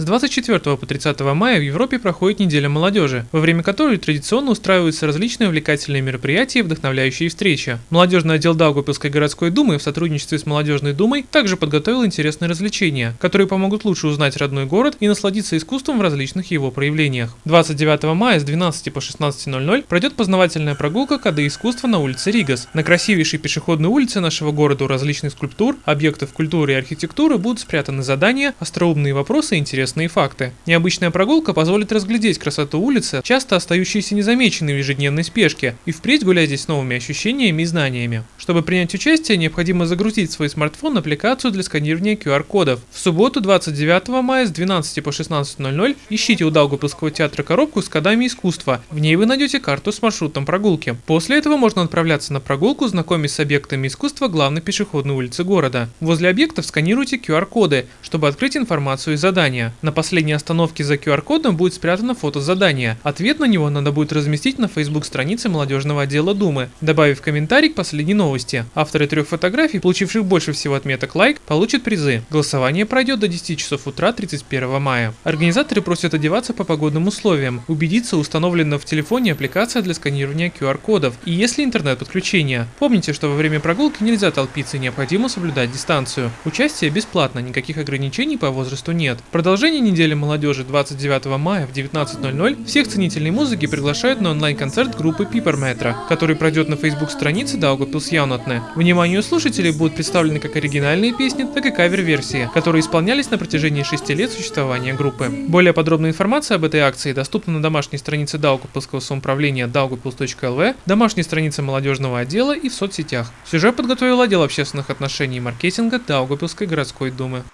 С 24 по 30 мая в Европе проходит неделя молодежи, во время которой традиционно устраиваются различные увлекательные мероприятия и вдохновляющие встречи. Молодежный отдел Даугавпилской городской думы в сотрудничестве с Молодежной думой также подготовил интересные развлечения, которые помогут лучше узнать родной город и насладиться искусством в различных его проявлениях. 29 мая с 12 по 16.00 пройдет познавательная прогулка «Коды искусства» на улице Ригас. На красивейшей пешеходной улице нашего города у различных скульптур, объектов культуры и архитектуры будут спрятаны задания, остроумные вопросы и интересные факты. Необычная прогулка позволит разглядеть красоту улицы, часто остающиеся незамеченной в ежедневной спешке, и впредь гулять здесь с новыми ощущениями и знаниями. Чтобы принять участие, необходимо загрузить в свой смартфон аппликацию для сканирования QR-кодов. В субботу 29 мая с 12 по 16.00 ищите у Даугавпилского театра коробку с кодами искусства. В ней вы найдете карту с маршрутом прогулки. После этого можно отправляться на прогулку, знакомясь с объектами искусства главной пешеходной улицы города. Возле объектов сканируйте QR-коды, чтобы открыть информацию и задания. На последней остановке за QR-кодом будет спрятано фото задания. Ответ на него надо будет разместить на Facebook странице молодежного отдела Думы, добавив комментарий к последней новости. Авторы трех фотографий, получивших больше всего отметок лайк, получат призы. Голосование пройдет до 10 часов утра 31 мая. Организаторы просят одеваться по погодным условиям, убедиться, установлена в телефоне аппликация для сканирования QR-кодов и если интернет-подключение. Помните, что во время прогулки нельзя толпиться и необходимо соблюдать дистанцию. Участие бесплатно, никаких ограничений по возрасту нет. Продолжение недели молодежи 29 мая в 19.00 всех ценителей музыки приглашают на онлайн-концерт группы Piper который пройдет на Facebook-странице Daugavpils Jaunatne. Вниманию слушателей будут представлены как оригинальные песни, так и кавер-версии, которые исполнялись на протяжении 6 лет существования группы. Более подробная информация об этой акции доступна на домашней странице Даугавпилского самоуправления daugavpils.lv, домашней странице молодежного отдела и в соцсетях. Сюжет подготовил отдел общественных отношений и маркетинга Даугавпилской городской думы.